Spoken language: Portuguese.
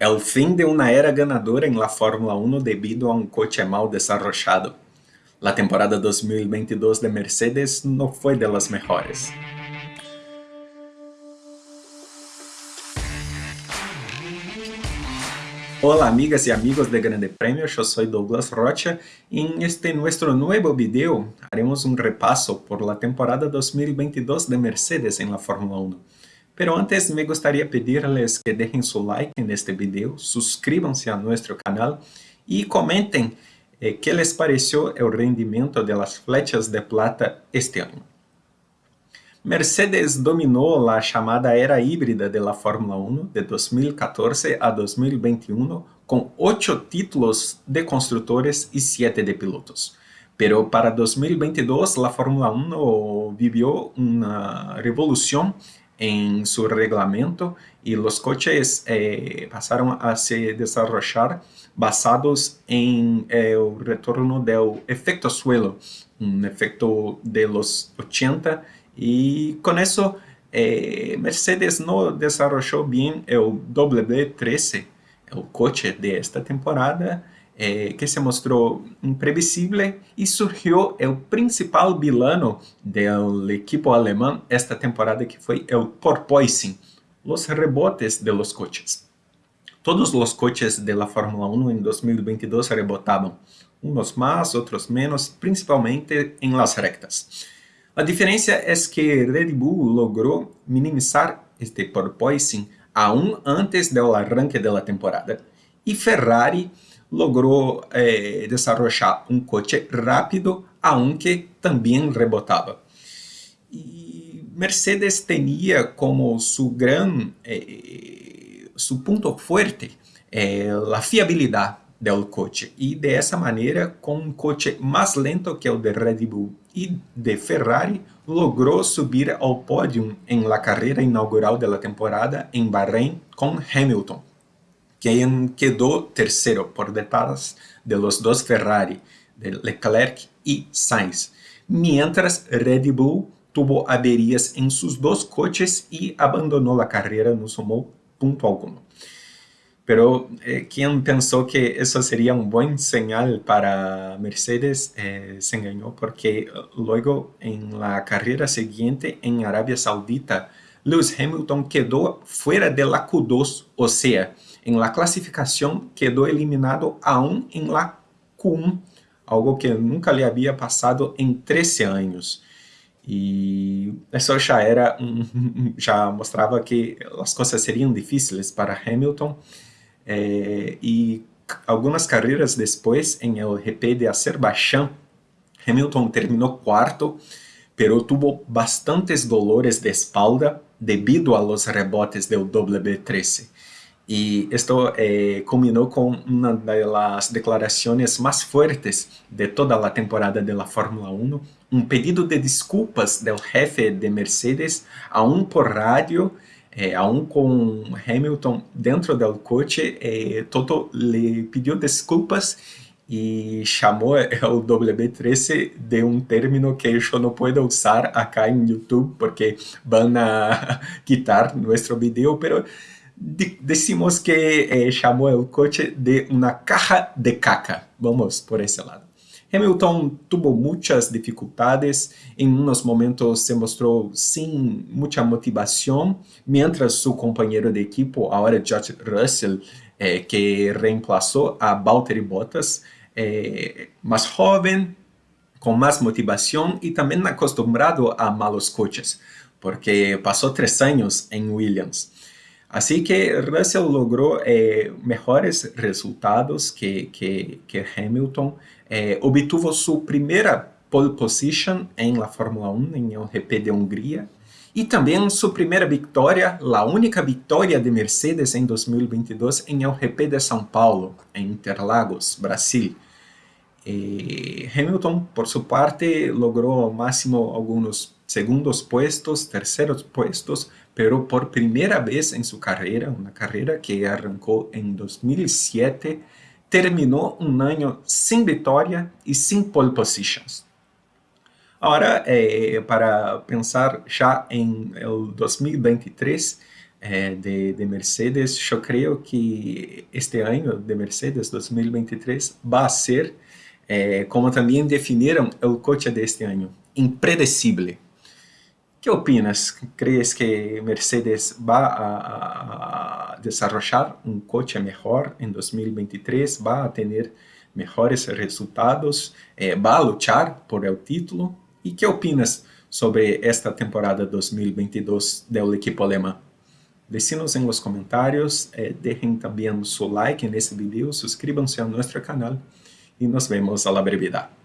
El fin de una era ganadora en la Fórmula 1 debido a un coche mal desarrollado. La temporada 2022 de Mercedes no fue de las mejores. Hola amigas y amigos de Grande Premio, yo soy Douglas Rocha y en este nuestro nuevo video haremos un repaso por la temporada 2022 de Mercedes en la Fórmula 1. Pero antes me gustaría pedirles que dejen su like en este video, suscríbanse a nuestro canal y comenten eh, qué les pareció el rendimiento de las flechas de plata este año. Mercedes dominou a chamada era híbrida da Fórmula 1 de 2014 a 2021 com oito títulos de construtores e sete de pilotos. Pero para 2022 a Fórmula 1 viveu uma revolução em seu regulamento e os coches eh, a se desarrollar basados em eh, o retorno do efeito suelo, um efeito de los 80 Y con eso, eh, Mercedes no desarrolló bien el W13, el coche de esta temporada, eh, que se mostró imprevisible y surgió el principal vilano del equipo alemán esta temporada que fue el porpoising, los rebotes de los coches. Todos los coches de la Fórmula 1 en 2022 rebotaban, unos más, otros menos, principalmente en las rectas. A diferença é que Red Bull logrou minimizar este porpoising aún antes do arranque da temporada e Ferrari logrou eh, desarrollar coche rápido, aunque também rebotava. E Mercedes tinha como seu gran, eh, seu ponto forte eh, a fiabilidade do coche e dessa maneira com um coche mais lento que o de Red Bull e de Ferrari logrou subir ao pódio em la carreira inaugural da temporada em Bahrein com Hamilton, quem quedou terceiro por detrás de los dos Ferrari, de Leclerc e Sainz, mientras Red Bull tuvo averias em seus dois coches e abandonou a carreira, não somou ponto algum. Pero eh, quien pensó que eso sería un buen señal para Mercedes eh, se engañó porque luego en la carrera siguiente en Arabia Saudita, Lewis Hamilton quedó fuera de la Q2, o sea, en la clasificación quedó eliminado aún en la Q1, algo que nunca le había pasado en 13 años. E isso já era, já mostrava que as coisas seriam difíceis para Hamilton, é, e algumas carreiras depois, em el GP de Azerbaijão, Hamilton terminou quarto, pero tuvo bastantes dolores de espalda debido a los rebotes del W13. Y esto eh, culminó con una de las declaraciones más fuertes de toda la temporada de la Fórmula 1, un pedido de disculpas del jefe de Mercedes, aún por radio, é, aún com Hamilton dentro do coche, é, Toto lhe pediu desculpas e chamou o W13 de um término que eu não posso usar acá em YouTube porque vão a quitar nosso vídeo, pero decimos que eh, chamou o coche de uma caja de caca. Vamos por esse lado. Hamilton tuvo muchas dificultades, en unos momentos se mostró sin mucha motivación, mientras su compañero de equipo, ahora George Russell, eh, que reemplazó a Valtteri Bottas, eh, más joven, con más motivación y también acostumbrado a malos coches, porque pasó tres años en Williams. Así que Russell logró eh, mejores resultados que, que, que Hamilton, eh, obtuvo su primera pole position en la Fórmula 1 en el GP de Hungría y también su primera victoria, la única victoria de Mercedes en 2022 en el GP de São Paulo, en Interlagos, Brasil. Eh, Hamilton, por su parte, logró al máximo algunos segundos puestos, terceros puestos, pero por primera vez en su carrera, una carrera que arrancó en 2007, terminou um ano sem vitória e sem pole positions. Agora, eh, para pensar já em 2023, eh, de, de, Mercedes, yo creo que este año de Mercedes 2023 va a ser, eh, como también definieron el coche de este año, impredecible. ¿Qué opinas? ¿Crees que Mercedes va a, a desarrollar un coche mejor en 2023? ¿Va a tener mejores resultados? Eh, ¿Va a luchar por el título? ¿Y qué opinas sobre esta temporada 2022 del equipo alemán? Decinos en los comentarios, eh, dejen también su like en este video, suscríbanse a nuestro canal y nos vemos a la brevedad.